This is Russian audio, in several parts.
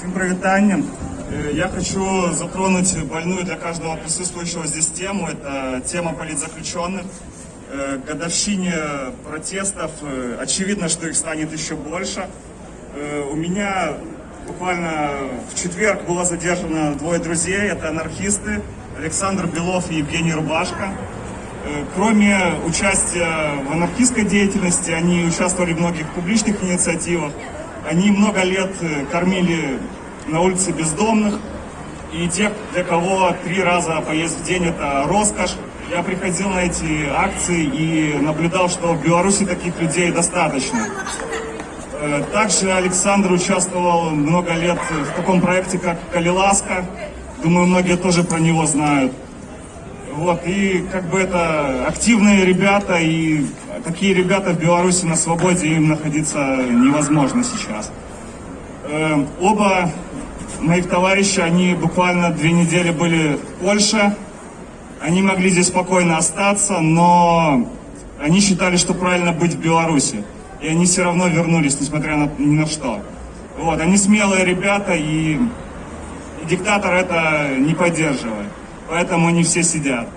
Всем привитание. Э, Я хочу затронуть больную для каждого присутствующего здесь тему. Это тема политзаключенных. Э, К годовщине протестов э, очевидно, что их станет еще больше. Э, У меня буквально в четверг было задержано двое друзей. Это анархисты Александр Белов и Евгений Рубашко. Э, Кроме участия в анархистской деятельности, они участвовали в многих публичных инициативах. Они много лет э, кормили на улице бездомных. И те, для кого три раза поесть в день это роскошь. Я приходил на эти акции и наблюдал, что в Беларуси таких людей достаточно. Э, Также Александр участвовал много лет в таком проекте, как Калиласка. Думаю, многие тоже про него знают. Вот, и как бы это активные ребята, и такие ребята в Беларуси на свободе, им находиться невозможно сейчас. Э, Оба моих товарища, они буквально две недели были в Польше, они могли здесь спокойно остаться, но они считали, что правильно быть в Беларуси. И они все равно вернулись, несмотря на, ни на что. Вот, они смелые ребята, и, и диктатор это не поддерживает. Поэтому они все сидят.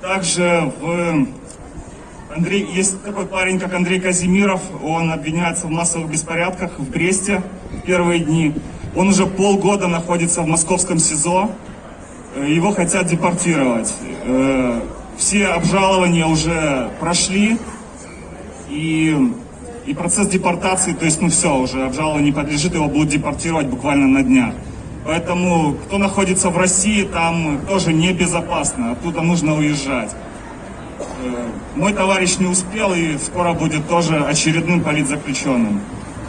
Также в Андрей, есть такой парень, как Андрей Казимиров, он обвиняется в массовых беспорядках в Бресте в первые дни. Он уже полгода находится в московском СИЗО, Э, его хотят депортировать. Э, Все обжалования уже прошли, и, и процесс депортации, то есть, ну все, уже обжалованию не подлежит, его будут депортировать буквально на днях. Поэтому, кто находится в России, там тоже небезопасно, оттуда нужно уезжать. Э, Мой товарищ не успел и скоро будет тоже очередным политзаключенным.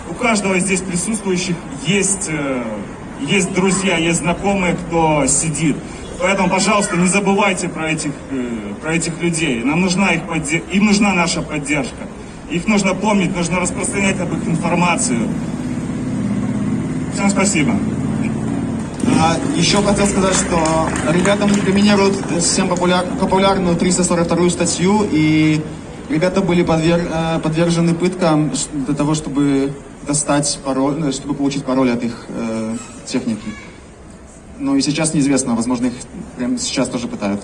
У каждого здесь присутствующих есть, э, есть друзья, есть знакомые, кто сидит. Поэтому, пожалуйста, не забывайте про этих, э, про этих людей. Нам нужна их им нужна наша поддержка. Их нужно помнить, нужно распространять об их информацию. Всем спасибо. А, еще хотел сказать, что ребята инкриминируют всем популяр, популярную 342 статью, и ребята были подвер- э, подвержены пыткам для того, чтобы достать пароль, э, чтобы получить пароль от их э, техники. Ну и сейчас неизвестно, возможно, их прямо сейчас тоже пытают.